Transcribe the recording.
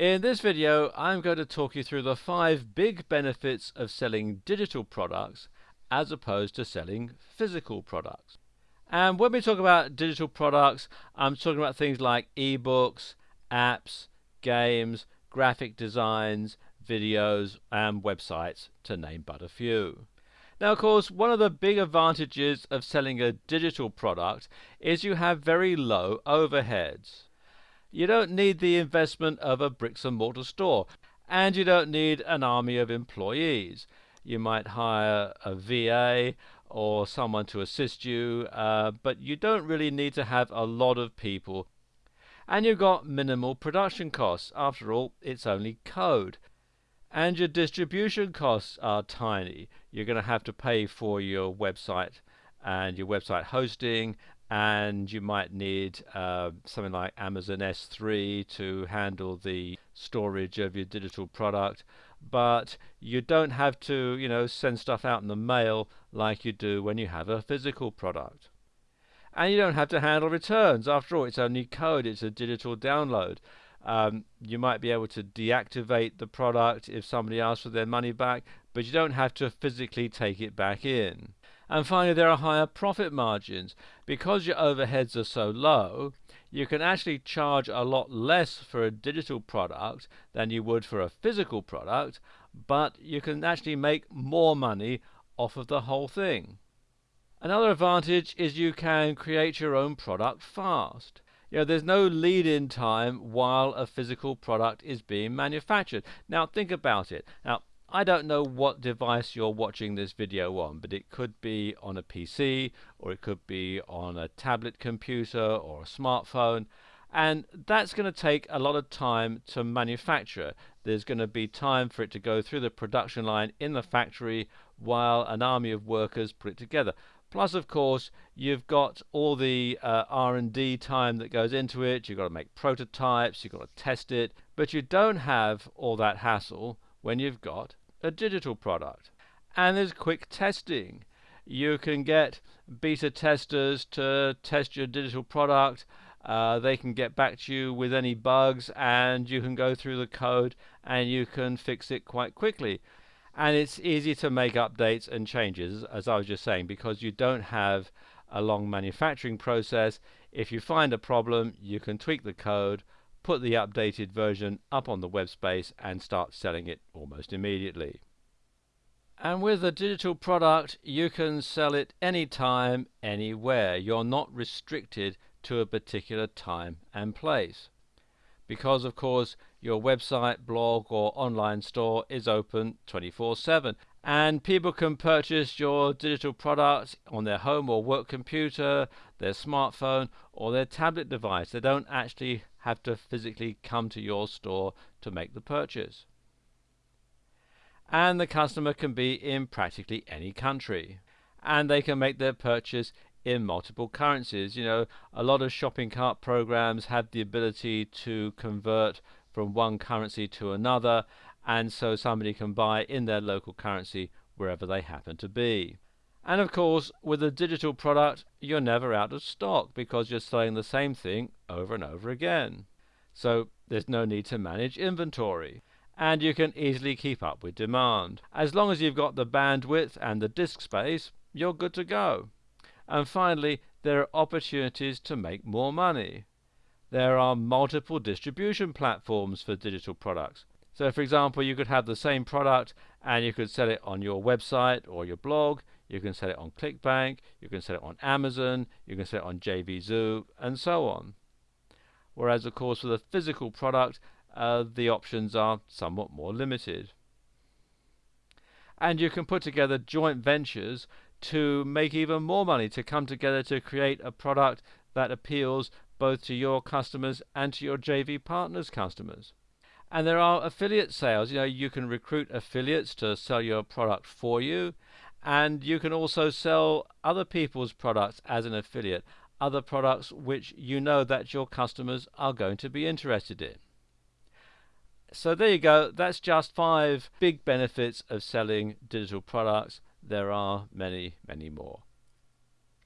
In this video I'm going to talk you through the five big benefits of selling digital products as opposed to selling physical products. And when we talk about digital products I'm talking about things like ebooks, apps, games, graphic designs, videos and websites to name but a few. Now of course one of the big advantages of selling a digital product is you have very low overheads. You don't need the investment of a bricks and mortar store, and you don't need an army of employees. You might hire a VA or someone to assist you, uh, but you don't really need to have a lot of people. And you've got minimal production costs. After all, it's only code. And your distribution costs are tiny. You're going to have to pay for your website and your website hosting and you might need uh, something like Amazon S3 to handle the storage of your digital product. But you don't have to you know send stuff out in the mail like you do when you have a physical product. And you don't have to handle returns. After all it's only code. It's a digital download. Um, you might be able to deactivate the product if somebody asks for their money back but you don't have to physically take it back in and finally, there are higher profit margins. Because your overheads are so low, you can actually charge a lot less for a digital product than you would for a physical product, but you can actually make more money off of the whole thing. Another advantage is you can create your own product fast. You know, there's no lead-in time while a physical product is being manufactured. Now think about it. Now I don't know what device you're watching this video on, but it could be on a PC or it could be on a tablet computer or a smartphone and that's going to take a lot of time to manufacture. There's going to be time for it to go through the production line in the factory while an army of workers put it together. Plus, of course, you've got all the uh, R&D time that goes into it. You've got to make prototypes, you've got to test it, but you don't have all that hassle when you've got a digital product. And there's quick testing. You can get beta testers to test your digital product. Uh, they can get back to you with any bugs and you can go through the code and you can fix it quite quickly. And it's easy to make updates and changes, as I was just saying, because you don't have a long manufacturing process. If you find a problem, you can tweak the code, put the updated version up on the web space and start selling it almost immediately. And with a digital product, you can sell it anytime, anywhere. You're not restricted to a particular time and place. Because, of course, your website, blog, or online store is open 24 7. And people can purchase your digital product on their home or work computer, their smartphone, or their tablet device. They don't actually have to physically come to your store to make the purchase. And the customer can be in practically any country. And they can make their purchase in multiple currencies. You know, a lot of shopping cart programs have the ability to convert from one currency to another, and so somebody can buy in their local currency wherever they happen to be. And of course, with a digital product, you're never out of stock because you're selling the same thing over and over again. So there's no need to manage inventory. And you can easily keep up with demand. As long as you've got the bandwidth and the disk space, you're good to go. And finally, there are opportunities to make more money. There are multiple distribution platforms for digital products. So for example, you could have the same product and you could sell it on your website or your blog, you can sell it on ClickBank, you can sell it on Amazon, you can sell it on JVZoo, and so on. Whereas, of course, with a physical product, uh, the options are somewhat more limited. And you can put together joint ventures to make even more money, to come together to create a product that appeals both to your customers and to your JV partners' customers. And there are affiliate sales. You know, you can recruit affiliates to sell your product for you, and you can also sell other people's products as an affiliate, other products which you know that your customers are going to be interested in. So there you go, that's just five big benefits of selling digital products. There are many, many more.